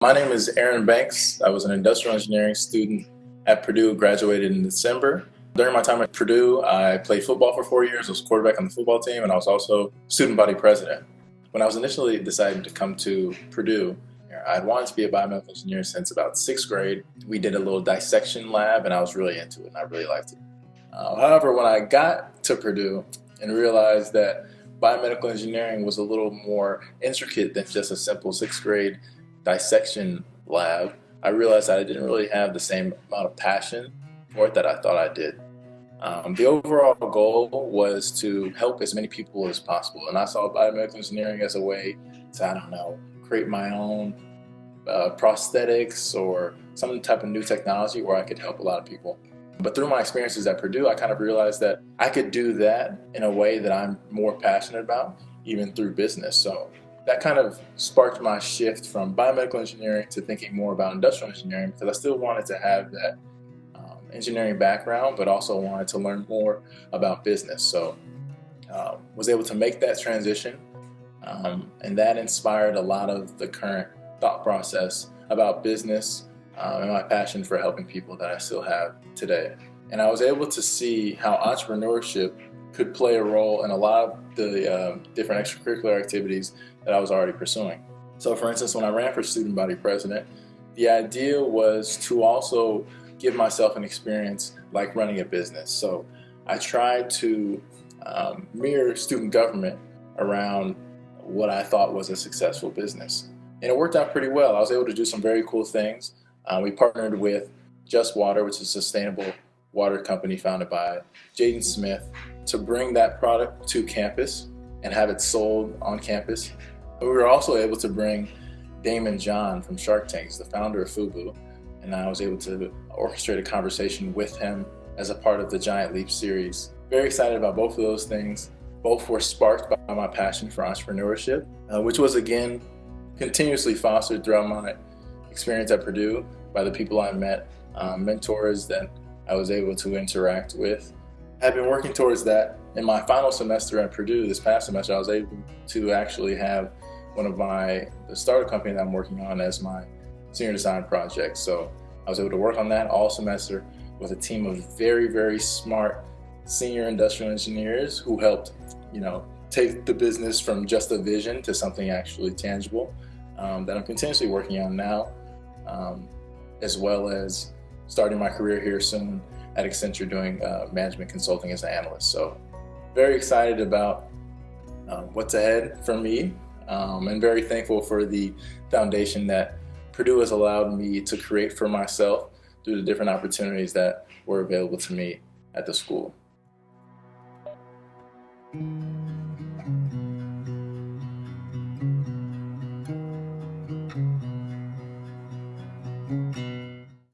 My name is Aaron Banks. I was an industrial engineering student at Purdue, graduated in December. During my time at Purdue, I played football for four years. I was quarterback on the football team, and I was also student body president. When I was initially deciding to come to Purdue, I'd wanted to be a biomedical engineer since about sixth grade. We did a little dissection lab, and I was really into it, and I really liked it. Uh, however, when I got to Purdue and realized that biomedical engineering was a little more intricate than just a simple sixth grade dissection lab, I realized that I didn't really have the same amount of passion for it that I thought I did. Um, the overall goal was to help as many people as possible, and I saw biomedical engineering as a way to, I don't know, create my own uh, prosthetics or some type of new technology where I could help a lot of people. But through my experiences at Purdue, I kind of realized that I could do that in a way that I'm more passionate about, even through business. So that kind of sparked my shift from biomedical engineering to thinking more about industrial engineering because I still wanted to have that um, engineering background, but also wanted to learn more about business. So um, was able to make that transition, um, and that inspired a lot of the current thought process about business um, and my passion for helping people that I still have today. And I was able to see how entrepreneurship could play a role in a lot of the uh, different extracurricular activities that I was already pursuing. So for instance, when I ran for student body president, the idea was to also give myself an experience like running a business. So I tried to um, mirror student government around what I thought was a successful business. And it worked out pretty well. I was able to do some very cool things. Uh, we partnered with Just Water, which is a sustainable water company founded by Jaden Smith, to bring that product to campus and have it sold on campus. We were also able to bring Daymond John from Shark Tank, the founder of FUBU, and I was able to orchestrate a conversation with him as a part of the Giant Leap series. Very excited about both of those things. Both were sparked by my passion for entrepreneurship, uh, which was again continuously fostered throughout my experience at Purdue by the people I met, um, mentors that I was able to interact with. I've been working towards that. In my final semester at Purdue this past semester, I was able to actually have one of my, the startup company that I'm working on as my senior design project. So I was able to work on that all semester with a team of very, very smart senior industrial engineers who helped, you know, take the business from just a vision to something actually tangible um, that I'm continuously working on now, um, as well as starting my career here soon at Accenture doing uh, management consulting as an analyst. So very excited about um, what's ahead for me um, and very thankful for the foundation that Purdue has allowed me to create for myself through the different opportunities that were available to me at the school.